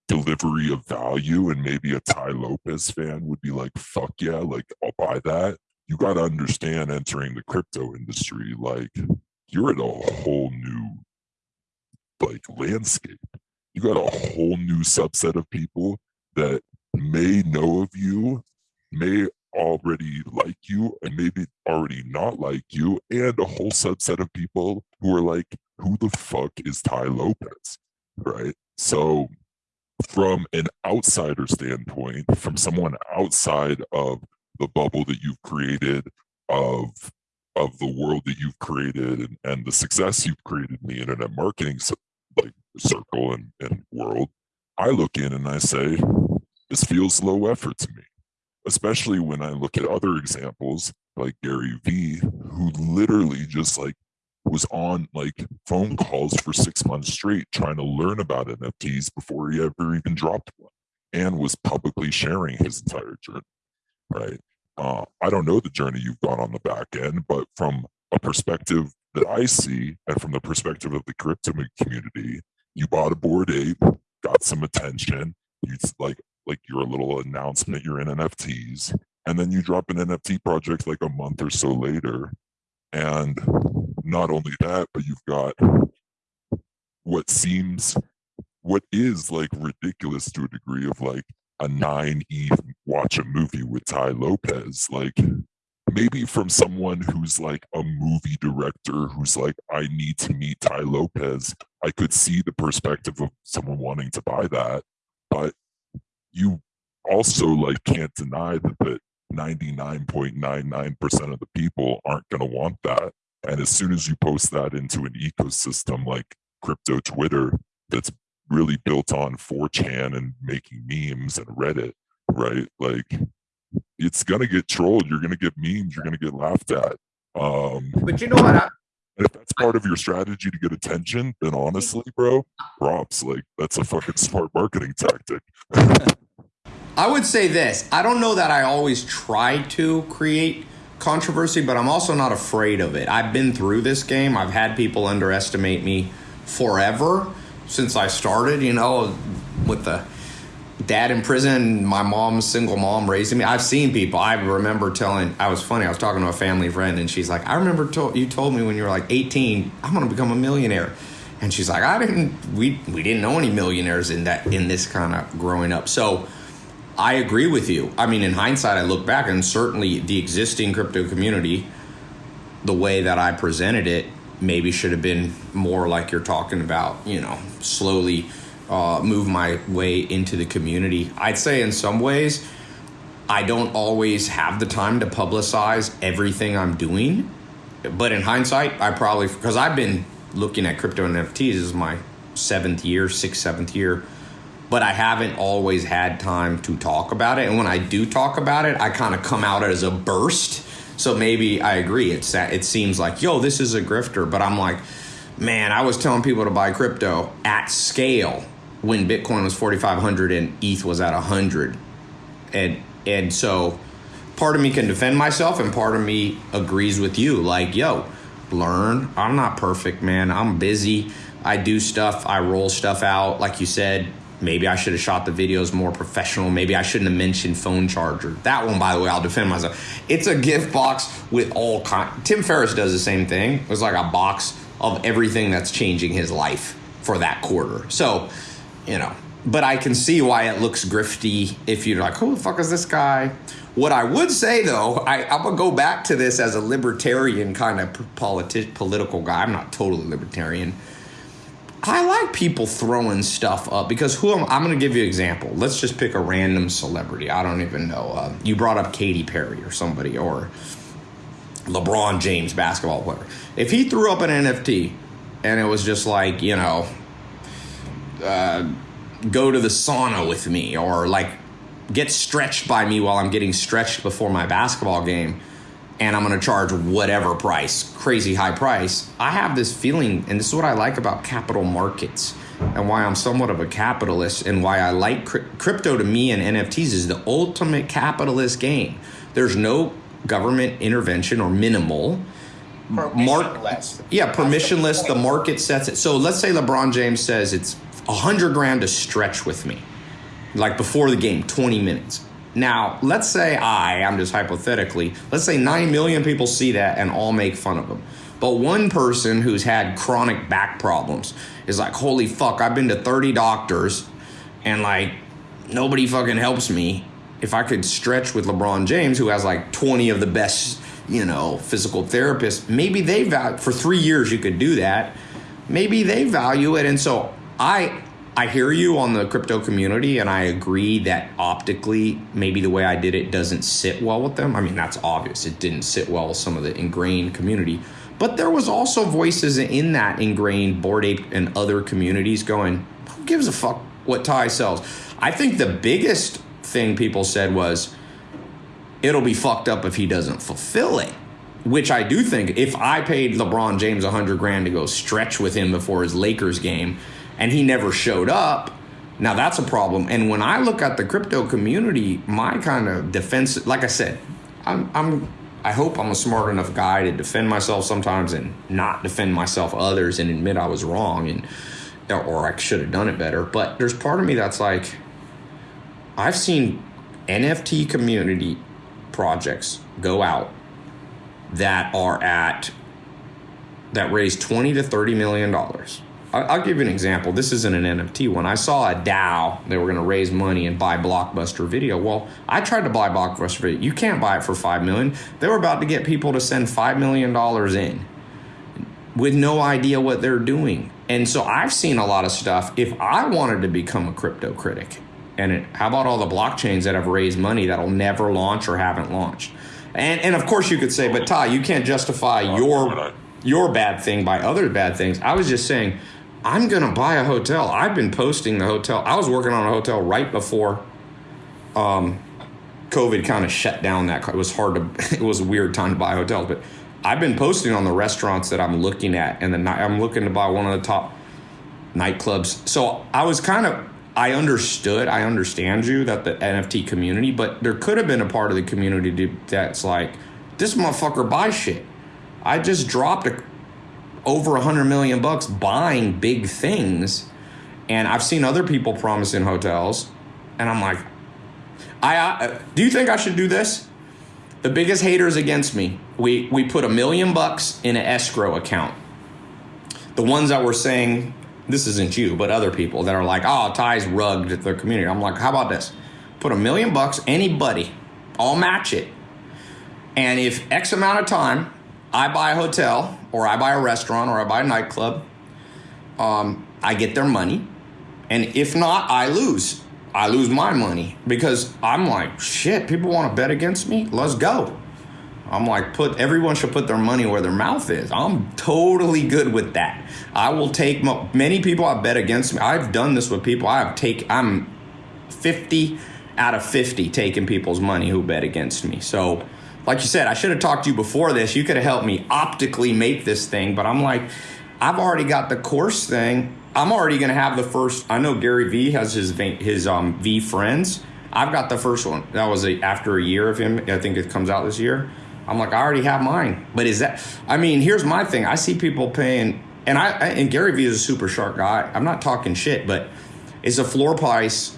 [SPEAKER 2] delivery of value, and maybe a Tai Lopez fan would be like, "Fuck yeah!" Like I'll buy that. You got to understand entering the crypto industry, like you're at a whole new like landscape. You got a whole new subset of people that may know of you, may already like you, and maybe already not like you, and a whole subset of people who are like, who the fuck is Tai Lopez? Right. So, from an outsider standpoint, from someone outside of the bubble that you've created of of the world that you've created and, and the success you've created in the internet marketing like circle and, and world I look in and I say, this feels low effort to me, especially when I look at other examples like Gary Vee, who literally just like was on like phone calls for six months straight trying to learn about NFTs before he ever even dropped one and was publicly sharing his entire journey, right? Uh, I don't know the journey you've gone on the back end, but from a perspective that I see and from the perspective of the crypto community, you bought a Bored Ape, got some attention. You like like your little announcement you're in NFTs, and then you drop an NFT project like a month or so later, and not only that, but you've got what seems what is like ridiculous to a degree of like a nine ETH watch a movie with Tai Lopez. Like maybe from someone who's like a movie director who's like, I need to meet Tai Lopez, I could see the perspective of someone wanting to buy that. But you also like can't deny that the 99.99% of the people aren't going to want that. And as soon as you post that into an ecosystem like crypto Twitter that's really built on 4chan and making memes and Reddit, right? Like it's gonna get trolled. You're gonna get memes. You're gonna get laughed at. Um,
[SPEAKER 1] but you know what? I,
[SPEAKER 2] if that's part of your strategy to get attention, then honestly, bro, props. Like that's a fucking (laughs) smart marketing tactic. (laughs)
[SPEAKER 1] I would say this. I don't know that I always try to create controversy, but I'm also not afraid of it. I've been through this game. I've had people underestimate me forever since I started, you know, with the dad in prison, my mom's single mom raising me. I've seen people. I remember telling. I was funny. I was talking to a family friend, and she's like, "I remember to- you told me when you were like 18, I'm going to become a millionaire." And she's like, "I didn't. We we didn't know any millionaires in that in this kind of growing up." So. I agree with you. I mean, in hindsight, I look back and certainly the existing crypto community, the way that I presented it, maybe should have been more like you're talking about, you know, slowly uh, move my way into the community. I'd say in some ways, I don't always have the time to publicize everything I'm doing. But in hindsight, I probably, because I've been looking at crypto and NFTs, this is my seventh year, sixth, seventh year but I haven't always had time to talk about it. And when I do talk about it, I kind of come out as a burst. So maybe I agree. It's that it seems like yo, this is a grifter, but I'm like, man, I was telling people to buy crypto at scale when Bitcoin was 4,500 and ETH was at 100, and and so part of me can defend myself, and part of me agrees with you. Like, yo, learn. I'm not perfect, man. I'm busy. I do stuff. I roll stuff out. Like you said, Maybe I should have shot the videos more professional. Maybe I shouldn't have mentioned phone charger. That one, by the way, I'll defend myself. It's a gift box with all kind. Tim Ferriss does the same thing. It's like a box of everything that's changing his life for that quarter. So, you know, but I can see why it looks grifty if you're like, who the fuck is this guy? What I would say though, I, am gonna go back to this as a libertarian kind of politi- political guy. I'm not totally libertarian I like people throwing stuff up because who am I'm going to give you an example. Let's just pick a random celebrity. I don't even know. Uh, you brought up Katy Perry or somebody or LeBron James basketball player. If he threw up an NFT and it was just like you know, uh, go to the sauna with me or like get stretched by me while I'm getting stretched before my basketball game and I'm going to charge whatever price, crazy high price. I have this feeling, and this is what I like about capital markets and why I'm somewhat of a capitalist and why I like crypto to me and NFTs is the ultimate capitalist game. There's no government intervention or minimal.
[SPEAKER 3] Permissionless.
[SPEAKER 1] Mar- yeah, permissionless. The, the market sets it. So let's say LeBron James says it's a hundred grand to stretch with me, like before the game, 20 minutes. Now, let's say I, I'm just hypothetically, let's say 9 million people see that and all make fun of him. But one person who's had chronic back problems is like, holy fuck, I've been to 30 doctors and like nobody fucking helps me. If I could stretch with LeBron James, who has like 20 of the best, you know, physical therapists, maybe they value, for three years you could do that. Maybe they value it. And so I, I hear you on the crypto community, and I agree that optically, maybe the way I did it doesn't sit well with them. I mean, that's obvious. It didn't sit well with some of the ingrained community. But there was also voices in that ingrained Bored Ape and other communities going, who gives a fuck what Tai sells? I think the biggest thing people said was, it'll be fucked up if he doesn't fulfill it. Which I do think if I paid LeBron James a hundred grand to go stretch with him before his Lakers game, and he never showed up, now that's a problem. And when I look at the crypto community, my kind of defense, like I said, I'm, I'm I hope I'm a smart enough guy to defend myself sometimes and not defend myself others and admit I was wrong and or I should have done it better. But there's part of me that's like, I've seen NFT community projects go out that are at that raise 20 to 30 million dollars I'll give you an example. This isn't an NFT one. I saw a DAO. They were going to raise money and buy Blockbuster Video. Well, I tried to buy Blockbuster Video. You can't buy it for five million. They were about to get people to send five million dollars in with no idea what they're doing. And so I've seen a lot of stuff. If I wanted to become a crypto critic, and it, how about all the blockchains that have raised money that'll never launch or haven't launched? And and of course you could say, but Tai, you can't justify your your bad thing by other bad things. I was just saying I'm going to buy a hotel. I've been posting the hotel. I was working on a hotel right before um, COVID kind of shut down that. It was hard to, (laughs) it was a weird time to buy hotels, but I've been posting on the restaurants that I'm looking at, and then I'm looking to buy one of the top nightclubs. So I was kind of, I understood, I understand you that the NFT community, but there could have been a part of the community that's like, this motherfucker buys shit. I just dropped a over a hundred million bucks buying big things. And I've seen other people promising hotels And I'm like, I uh, do you think I should do this? The biggest haters against me, we we put a million bucks in an escrow account. The ones that were saying this isn't you, but other people that are like, oh, Tai's rugged at their community. I'm like, how about this? Put a million bucks, anybody, I'll match it. And if X amount of time I buy a hotel or I buy a restaurant or I buy a nightclub, um, I get their money. And if not, I lose. I lose my money because I'm like, shit, people want to bet against me? Let's go. I'm like, put everyone should put their money where their mouth is. I'm totally good with that. I will take many people I bet against me. I've done this with people. I've take I'm 50 out of 50 taking people's money who bet against me. So, like you said, I should have talked to you before this. You could have helped me optically make this thing, but I'm like, I've already got the course thing. I'm already going to have the first. I know Gary Vee has his his um, friends. I've got the first one. That was a, after a year of him. I think it comes out this year. I'm like, I already have mine. But is that? I mean, here's my thing. I see people paying, and I and Gary Vee is a super sharp guy. I'm not talking shit, but it's a floor price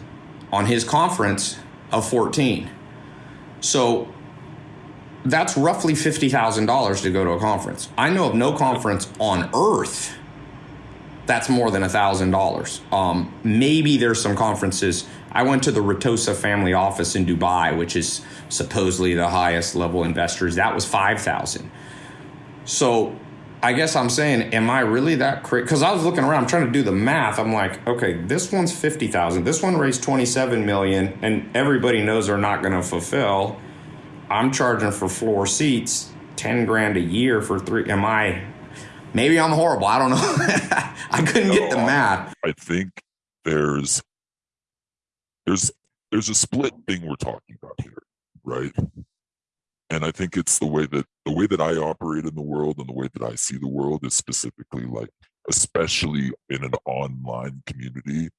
[SPEAKER 1] on his conference of 14. So that's roughly fifty thousand dollars to go to a conference. I know of no conference on earth that's more than a thousand dollars. Um, maybe there's some conferences. I went to the Ratosa family office in Dubai, which is supposedly the highest level investors. That was five thousand. So I guess I'm saying, am I really that crazy? Because I was looking around, I'm trying to do the math. I'm like, okay, this one's fifty thousand. This one raised twenty seven million, and everybody knows they're not going to fulfill. I'm charging for floor seats ten grand a year for three. Am I? Maybe I'm horrible. I don't know. (laughs) I couldn't no, get the math.
[SPEAKER 2] I think there's there's there's a split thing we're talking about here, right? And I think it's the way that the way that I operate in the world and the way that I see the world is specifically like, especially in an online community,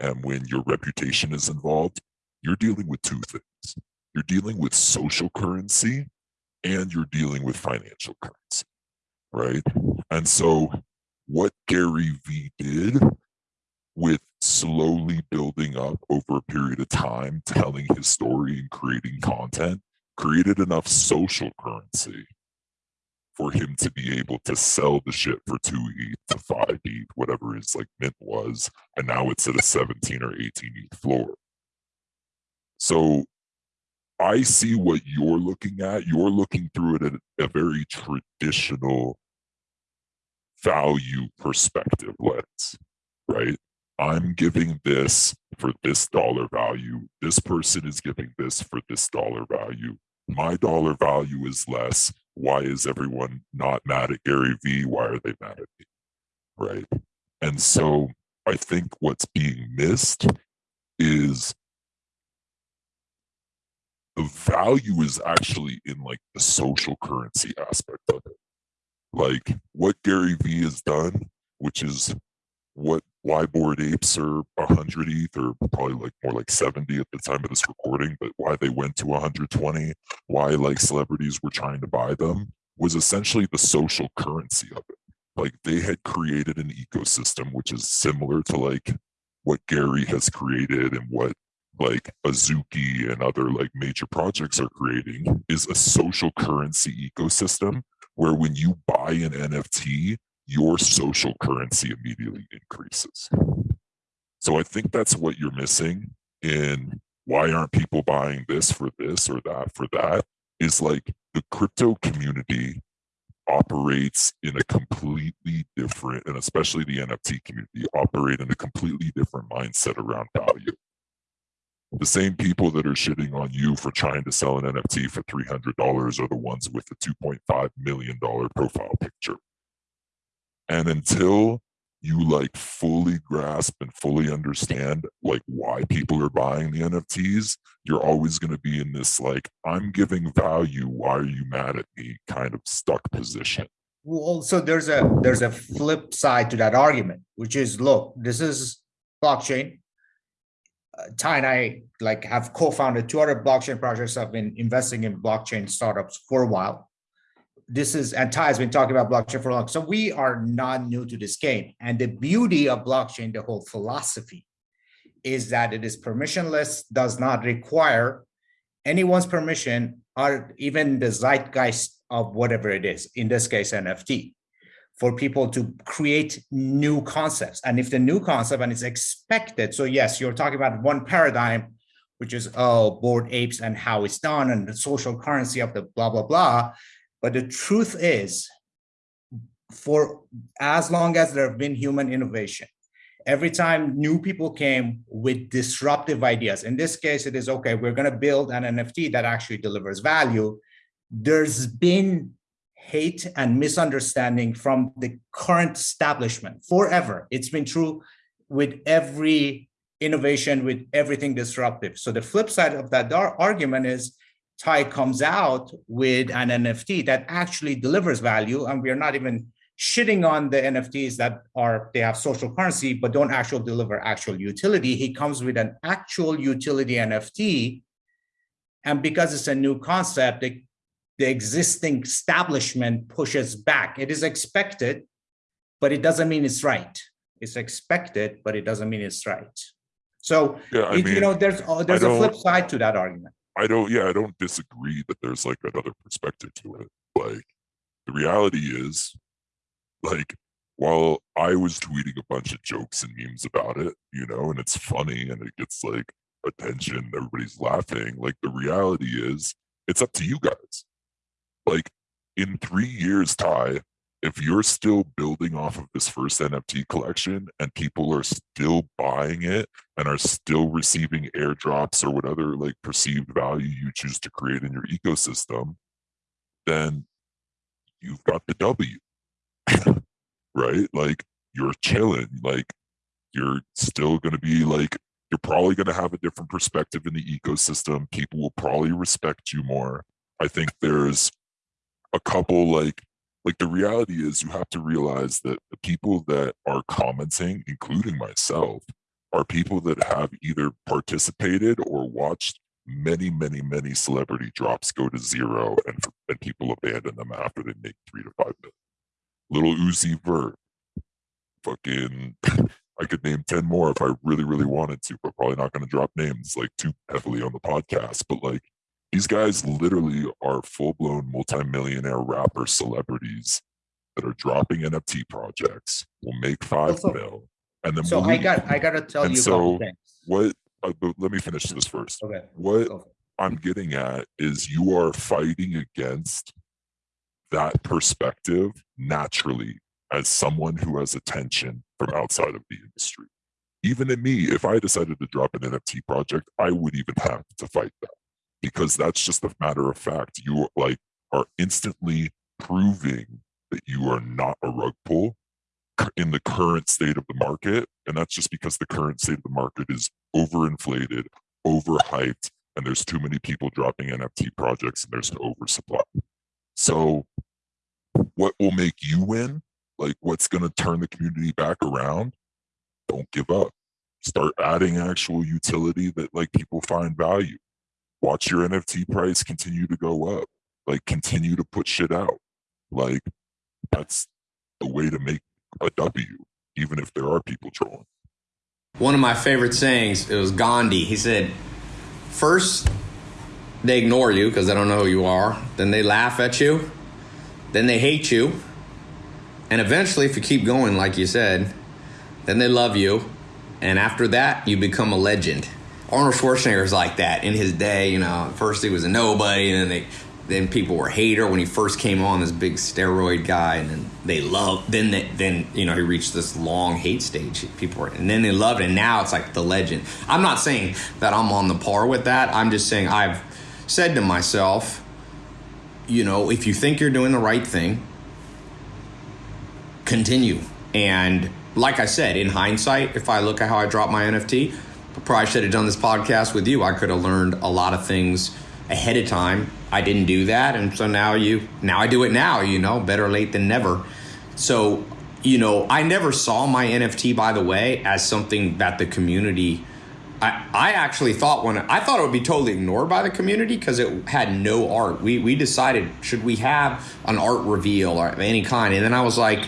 [SPEAKER 2] and when your reputation is involved, you're dealing with two things. You're dealing with social currency and you're dealing with financial currency, right? And so what Gary Vee did with slowly building up over a period of time, telling his story and creating content, created enough social currency for him to be able to sell the shit for two ETH to five ETH, whatever his like mint was, and now it's at a 17 or 18 ETH floor. So I see what you're looking at. You're looking through it at a very traditional value perspective lens, right? I'm giving this for this dollar value. This person is giving this for this dollar value. My dollar value is less. Why is everyone not mad at Gary Vee? Why are they mad at me? Right. And so I think what's being missed is the value is actually in like the social currency aspect of it like what Gary Vee has done, which is what why Bored Apes are 100 ETH or probably like more like 70 at the time of this recording, but why they went to 120, why like celebrities were trying to buy them was essentially the social currency of it. Like they had created an ecosystem which is similar to like what Gary has created and what like Azuki and other like major projects are creating is a social currency ecosystem where when you buy an NFT, your social currency immediately increases. So I think that's what you're missing in why aren't people buying this for this or that for that is like the crypto community operates in a completely different and especially the NFT community operate in a completely different mindset around value the same people that are shitting on you for trying to sell an NFT for $300 are the ones with the $2.5 million profile picture. And until you like fully grasp and fully understand like why people are buying the NFTs, you're always going to be in this like, I'm giving value. Why are you mad at me? kind of stuck position.
[SPEAKER 3] Well, so there's a there's a flip side to that argument, which is look, this is blockchain Tai and I like have co-founded two other blockchain projects. I've been investing in blockchain startups for a while. This is and Tai has been talking about blockchain for a long. So we are not new to this game. And the beauty of blockchain, the whole philosophy, is that it is permissionless, does not require anyone's permission or even the zeitgeist of whatever it is, in this case, NFT, for people to create new concepts. And if the new concept and it's expected, so yes, you're talking about one paradigm, which is, oh, Bored Apes and how it's done and the social currency of the blah, blah, blah. But the truth is, for as long as there have been human innovation, every time new people came with disruptive ideas, in this case, it is okay, we're going to build an NFT that actually delivers value. There's been hate and misunderstanding from the current establishment forever. It's been true with every innovation, with everything disruptive. So the flip side of that argument is Tai comes out with an NFT that actually delivers value, and we're not even shitting on the NFTs that are they have social currency but don't actually deliver actual utility. He comes with an actual utility NFT, and because it's a new concept, the existing establishment pushes back. It is expected, but it doesn't mean it's right. It's expected, but it doesn't mean it's right. So
[SPEAKER 2] Yeah, I
[SPEAKER 3] it-
[SPEAKER 2] mean,
[SPEAKER 3] you know, there's uh, there's a flip side to that argument.
[SPEAKER 2] I don't, yeah, I don't disagree that there's like another perspective to it. Like, the reality is, like, while I was tweeting a bunch of jokes and memes about it, you know, and it's funny and it gets like attention, everybody's laughing. Like, the reality is, it's up to you guys. Like, in three years' time, if you're still building off of this first NFT collection and people are still buying it and are still receiving airdrops or whatever like perceived value you choose to create in your ecosystem, then you've got the W. (laughs) right? Like you're chilling. Like you're still going to be like, you're probably going to have a different perspective in the ecosystem. People will probably respect you more. I think there's a couple like like the reality is you have to realize that the people that are commenting including myself are people that have either participated or watched many many many celebrity drops go to zero and, and people abandon them after they make three to five million Lil Uzi Vert fucking (laughs) I could name 10 more if I really, really wanted to, but probably not going to drop names like too heavily on the podcast. But like these guys literally are full blown multimillionaire rapper celebrities that are dropping NFT projects, will make five
[SPEAKER 3] Also-
[SPEAKER 2] mil. And then
[SPEAKER 3] So I
[SPEAKER 2] leave.
[SPEAKER 3] got I got to tell
[SPEAKER 2] And
[SPEAKER 3] you
[SPEAKER 2] so what, uh, but let me finish this first.
[SPEAKER 3] Okay.
[SPEAKER 2] What
[SPEAKER 3] it.
[SPEAKER 2] I'm getting at is you are fighting against that perspective naturally as someone who has attention from outside of the industry. Even in me, if I decided to drop an NFT project, I would even have to fight that because that's just a matter of fact. You like are instantly proving that you are not a rug pull in the current state of the market. And that's just because the current state of the market is overinflated, overhyped, and there's too many people dropping NFT projects and there's an oversupply. So, what will make you win? Like, what's going to turn the community back around? Don't give up. Start adding actual utility that like people find value. Watch your NFT price continue to go up. Like, continue to put shit out. Like, that's the way to make a W, even if there are people trolling.
[SPEAKER 1] One of my favorite sayings, it was Gandhi. He said, First, they ignore you because they don't know who you are. Then they laugh at you. Then they hate you. And eventually, if you keep going, like you said, then they love you. And after that, you become a legend. Arnold Schwarzenegger's like that in his day. You know, first he was a nobody, and then they, then people were hater when he first came on, this big steroid guy, and then they loved. Then they, then you know he reached this long hate stage. People were, and then they loved it. And now it's like the legend. I'm not saying that I'm on the par with that. I'm just saying I've said to myself, you know, if you think you're doing the right thing, continue. And like I said, in hindsight, if I look at how I dropped my NFT, probably should have done this podcast with you. I could have learned a lot of things ahead of time. I didn't do that, and so now you now I do it now. You know, better late than never. So, you know, I never saw my NFT, by the way, as something that the community. I, I actually thought when I thought it would be totally ignored by the community because it had no art. We we decided should we have an art reveal or any kind, and then I was like,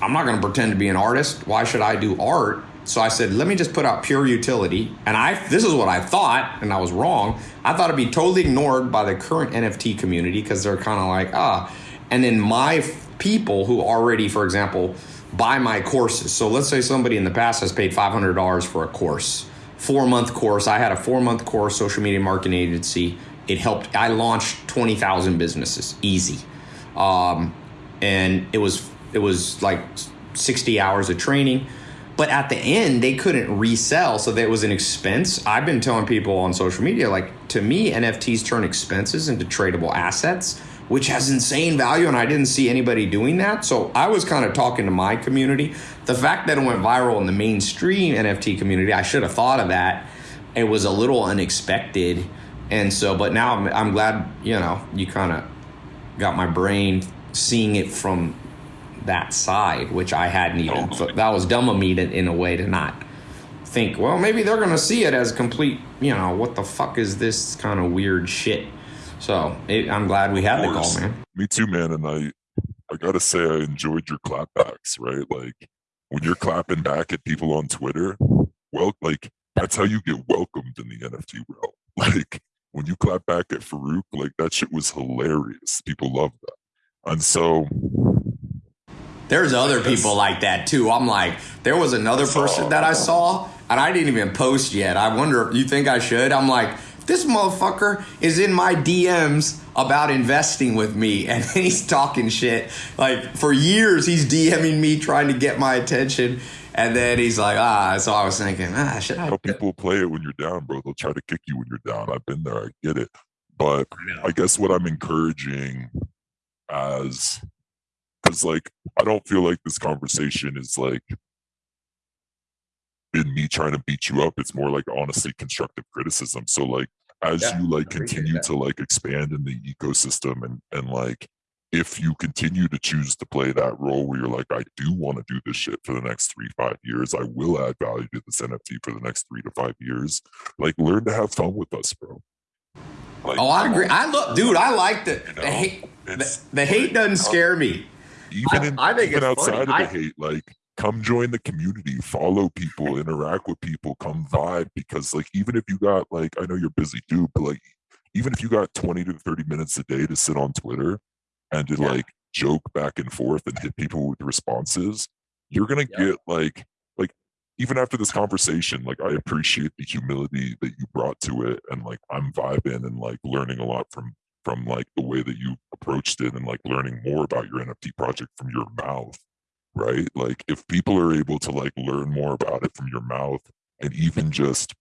[SPEAKER 1] I'm not going to pretend to be an artist. Why should I do art So I said, let me just put out pure utility. And I this is what I thought, and I was wrong. I thought it'd be totally ignored by the current NFT community because they're kind of like, ah. And then my people who already, for example, buy my courses. So let's say somebody in the past has paid $500 for a course, four month course. I had a four month course, social media marketing agency. It helped. I launched 20,000 businesses, easy. Um, and it was it was like 60 hours of training but at the end they couldn't resell so that was an expense. I've been telling people on social media like to me nfts turn expenses into tradable assets which has insane value and i didn't see anybody doing that. So i was kind of talking to my community. The fact that it went viral in the mainstream nft community i should have thought of that. It was a little unexpected and so but now i'm, I'm glad you know you kind of got my brain seeing it from that side, which I hadn't even. Oh so that was dumb of me to, in a way to not think. Well, maybe they're gonna see it as complete. You know, what the fuck is this kind of weird shit? So it, I'm glad we had the call, man.
[SPEAKER 2] Me too, man. And I, I gotta say, I enjoyed your clapbacks. Right, like when you're clapping back at people on Twitter. Well, like that's how you get welcomed in the NFT realm. (laughs) Like when you clap back at Farouk, like that shit was hilarious. People love that. And so
[SPEAKER 1] there's other people like that too. I'm like, there was another person that I saw, and I didn't even post yet. I wonder if you think I should. I'm like, this motherfucker is in my DMs about investing with me, (laughs) and he's talking shit. Like for years, he's DMing me trying to get my attention. And then he's like, ah. So I was thinking, ah, should I?
[SPEAKER 2] How people play it when you're down, bro. They'll try to kick you when you're down. I've been there. I get it. But I guess what I'm encouraging as because like I don't feel like this conversation is like in me trying to beat you up. It's more like honestly constructive criticism. So like as yeah, you like continue to like expand in the ecosystem and and like if you continue to choose to play that role where you're like, I do want to do this shit for the next three, five years. I will add value to this NFT for the next three to five years. Like, learn to have fun with us, bro.
[SPEAKER 1] Like, oh, I agree. I look, dude. I like the, you know, the hate. The, the, hate doesn't uh, scare me
[SPEAKER 2] even in, I, I even outside funny. of the hate, like come join the community, follow people, interact with people, come vibe. Because like even if you got like I know you're busy dude, but like even if you got 20 to 30 minutes a day to sit on Twitter and to yeah. like joke back and forth and hit people with responses, you're gonna get like like even after this conversation, like I appreciate the humility that you brought to it and like I'm vibing and like learning a lot from from like the way that you approached it and like learning more about your NFT project from your mouth, right? Like if people are able to like learn more about it from your mouth and even just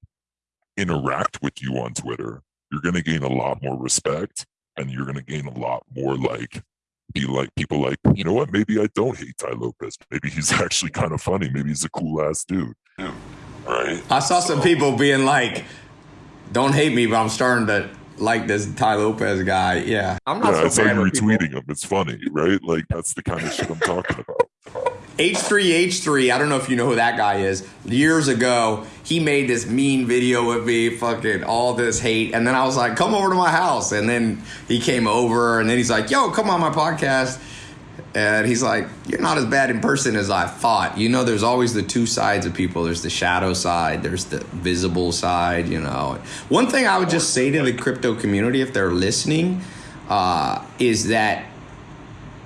[SPEAKER 2] interact with you on Twitter, you're going to gain a lot more respect and you're going to gain a lot more like be like people like, you know what, maybe I don't hate Tai Lopez. Maybe he's (laughs) actually kind of funny. Maybe he's a cool ass dude. Yeah. Right.
[SPEAKER 1] I saw some people being like, don't hate me, but I'm starting to like this Tai Lopez guy. Yeah,
[SPEAKER 2] I'm not. Yeah, so it's like retweeting him. It's funny, right? Like that's the kind of shit I'm talking about.
[SPEAKER 1] H3H3, I don't know if you know who that guy is. Years ago, he made this mean video with me, fucking all this hate. And then I was like, come over to my house. And then he came over and then he's like, yo, come on my podcast. And he's like, You're not as bad in person as I thought. You know, there's always the two sides of people there's the shadow side, there's the visible side, you know. One thing I would just say to the crypto community, if they're listening, uh, is that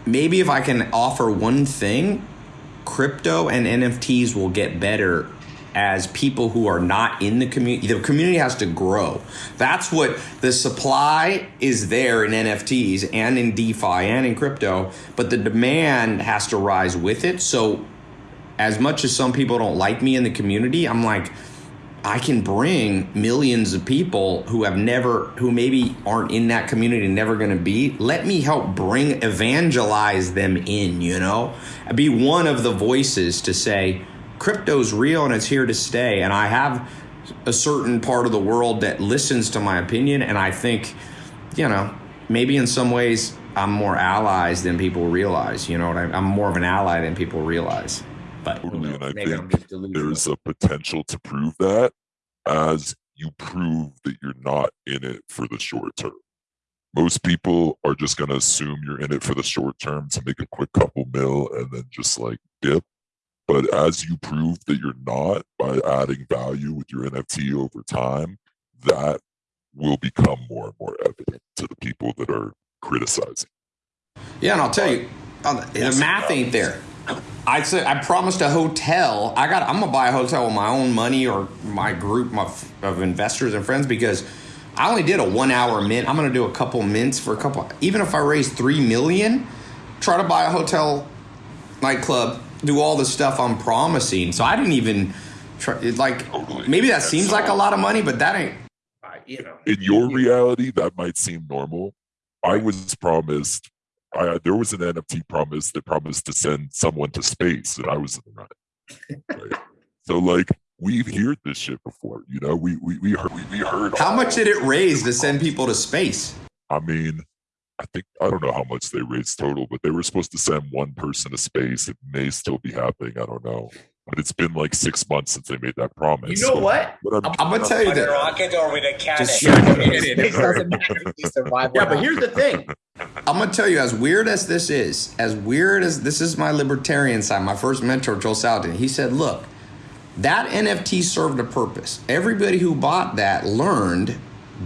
[SPEAKER 1] maybe if I can offer one thing, crypto and NFTs will get better as people who are not in the community. The community has to grow. That's what the supply is there in NFTs and in DeFi and in crypto, but the demand has to rise with it. So, as much as some people don't like me in the community, I'm like, I can bring millions of people who have never, who maybe aren't in that community, never going to be. Let me help bring, evangelize them in, you know, be one of the voices to say, crypto's real and it's here to stay. And I have a certain part of the world that listens to my opinion. And I think, you know, maybe in some ways I'm more allies than people realize. You know what I, am more of an ally than people realize. But
[SPEAKER 2] I think there's a potential to prove that as you prove that you're not in it for the short term. Most people are just going to assume you're in it for the short term to make a quick couple mil and then just like dip But as you prove that you're not by adding value with your NFT over time, that will become more and more evident to the people that are criticizing.
[SPEAKER 1] Yeah, and I'll tell you, uh, the math ain't there. I said I promised a hotel. I got. I'm gonna buy a hotel with my own money or my group of, of investors and friends because I only did a one hour mint. I'm gonna do a couple mints for a couple. Even if I raise three million, try to buy a hotel, nightclub, do all the stuff I'm promising. So I didn't even try. Like oh, maybe that seems like a lot of money, but that ain't. You know,
[SPEAKER 2] in your reality, that might seem normal. I was promised I, there was an NFT promise that promised to send someone to space, and I was in the running. Right? (laughs) so, like, we've heard this shit before. You know, we we we heard we, we heard.
[SPEAKER 1] How much did it raise to send people to space?
[SPEAKER 2] I mean, I think I don't know how much they raised total, but they were supposed to send one person to space. It may still be happening. I don't know but it's been like six months since they made that promise.
[SPEAKER 1] You know so, what? I'm, I'm, gonna tell you that.
[SPEAKER 4] rocket or with a cannon. Just (laughs)
[SPEAKER 1] yeah, but here's the thing. I'm gonna tell you, as weird as this is, as weird as this is, my libertarian side. My first mentor, Joel Salatin, he said, "Look, that NFT served a purpose. Everybody who bought that learned.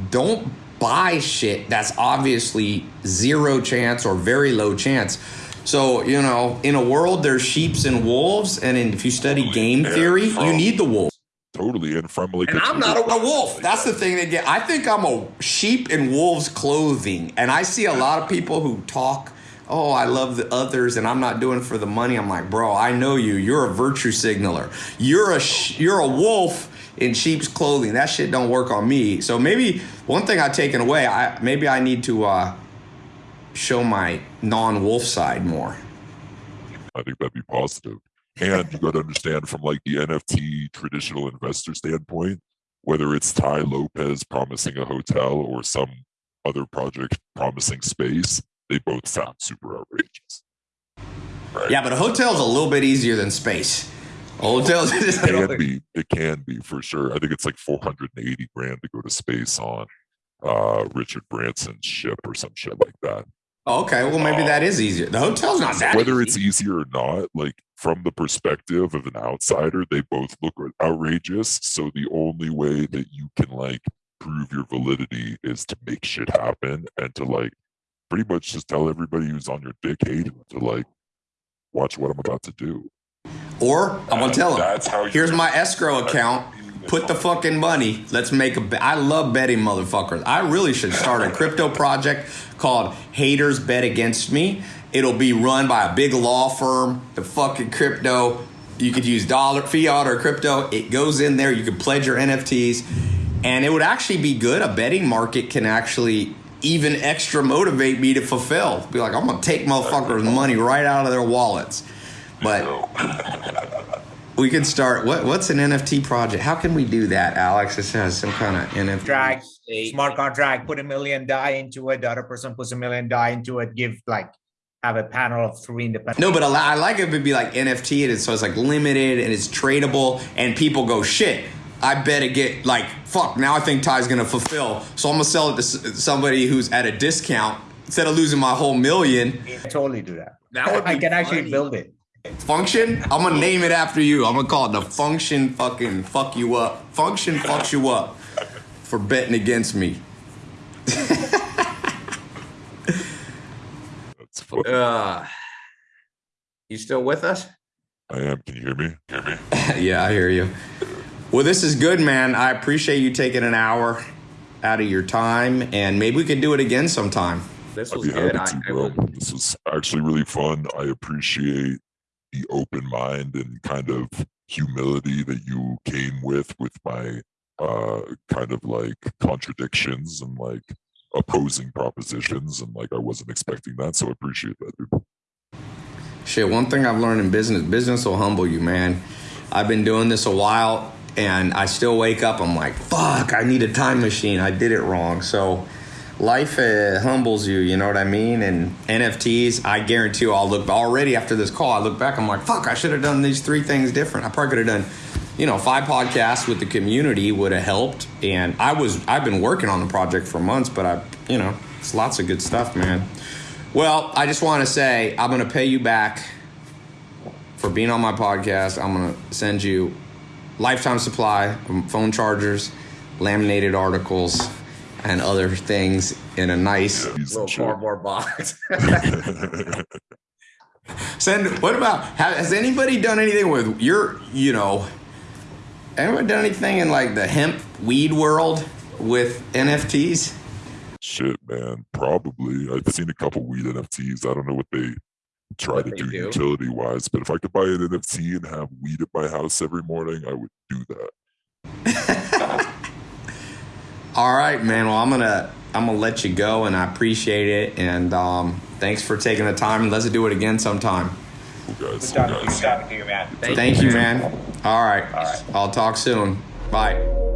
[SPEAKER 1] Don't buy shit that's obviously zero chance or very low chance." So, you know, in a world there's sheeps and wolves, and in, if you study game theory, you need the wolf.
[SPEAKER 2] Totally, and like,
[SPEAKER 1] and I'm not a, a wolf. That's the thing that get. I think I'm a sheep in wolves' clothing, and I see a lot of people who talk. Oh, I love the others, and I'm not doing for the money. I'm like, bro, I know you. You're a virtue signaler. You're a you're a wolf in sheep's clothing. That shit don't work on me. So maybe one thing I've taken away, I maybe I need to uh, show my non-wolf side more.
[SPEAKER 2] I think that'd be positive. And you got to understand from like the NFT traditional investor standpoint, whether it's Tai Lopez promising a hotel or some other project promising space, they both sound super outrageous.
[SPEAKER 1] Right? Yeah, but a hotel's a little bit easier than space. Hotels
[SPEAKER 2] it (laughs) can be. It can be for sure. I think it's like 480 grand to go to space on uh, Richard Branson's ship or some shit like that.
[SPEAKER 1] Okay, well maybe that is easier. The hotel's not that.
[SPEAKER 2] Whether
[SPEAKER 1] easy.
[SPEAKER 2] it's easier or not, like from the perspective of an outsider, they both look outrageous. So the only way that you can like prove your validity is to make shit happen and to like pretty much just tell everybody who's on your dick hate to like watch what I'm about to do.
[SPEAKER 1] Or I'm gonna tell them. Here's my escrow account put the fucking money. Let's make a bet. I love betting motherfuckers. I really should start a crypto project called Haters Bet Against Me. It'll be run by a big law firm. The fucking crypto. You could use dollar, fiat, or crypto. It goes in there. You could pledge your NFTs. And it would actually be good. A betting market can actually even extra motivate me to fulfill. Be like, I'm to take motherfuckers' money right out of their wallets. But (laughs) we could start. What what's an NFT project? How can we do that, Alex? This has some kind of NFT.
[SPEAKER 3] Drag smart contract. Put a million DAI into it. The other person puts a million DAI into it. Give like have a panel of three independent.
[SPEAKER 1] No, but I like it would be like NFT, and so it's like limited and it's tradable, and people go shit. I better get like fuck. Now I think Tai's gonna fulfill, so I'm gonna sell it to somebody who's at a discount instead of losing my whole million.
[SPEAKER 3] I totally do that. That would (laughs) I can funny. actually build it.
[SPEAKER 1] Function? I'm gonna name it after you. I'm gonna call it the function fucking fuck you up. Function fucks you up for betting against me. That's funny. Uh, you still with us?
[SPEAKER 2] I am. Can you hear me? Hear me? (laughs)
[SPEAKER 1] yeah, I hear you. Well, this is good, man. I appreciate you taking an hour out of your time, and maybe we could do it again sometime.
[SPEAKER 2] This was good. To, I, I this was actually really fun. I appreciate the open mind and kind of humility that you came with with my uh kind of like contradictions and like opposing propositions and like I wasn't expecting that so I appreciate that dude.
[SPEAKER 1] Shit, one thing I've learned in business, business will humble you, man. I've been doing this a while and I still wake up I'm like, "Fuck, I need a time machine. I did it wrong." So life uh, humbles you, you know what I mean? And NFTs, I guarantee you, I'll look already after this call. I look back, I'm like, fuck, I should have done these three things different. I probably could have done, you know, five podcasts with the community would have helped. And I was, I've been working on the project for months, but I, you know, it's lots of good stuff, man. Well, I just want to say, I'm going to pay you back for being on my podcast. I'm gonna send you lifetime supply phone chargers, laminated articles, and other things in a nice
[SPEAKER 2] Yeah,
[SPEAKER 1] little cardboard box. (laughs) Send. What about? Has anybody done anything with your? You know, anyone done anything in like the hemp weed world with NFTs?
[SPEAKER 2] Shit, man. Probably. I've seen a couple weed NFTs. I don't know what they try
[SPEAKER 1] What
[SPEAKER 2] to
[SPEAKER 1] they
[SPEAKER 2] do,
[SPEAKER 1] do.
[SPEAKER 2] utility wise, but if I could buy an NFT and have weed at my house every morning, I would do that. (laughs)
[SPEAKER 1] All right, man. Well, I'm gonna I'm gonna let you go, and I appreciate it. And um, thanks for taking the time. And Let's do it again sometime.
[SPEAKER 2] Guys.
[SPEAKER 3] Good
[SPEAKER 2] Cool
[SPEAKER 3] talking to you,
[SPEAKER 2] guys.
[SPEAKER 3] talking to you, man.
[SPEAKER 1] Thank, you, man. All right. I'll talk soon. Bye.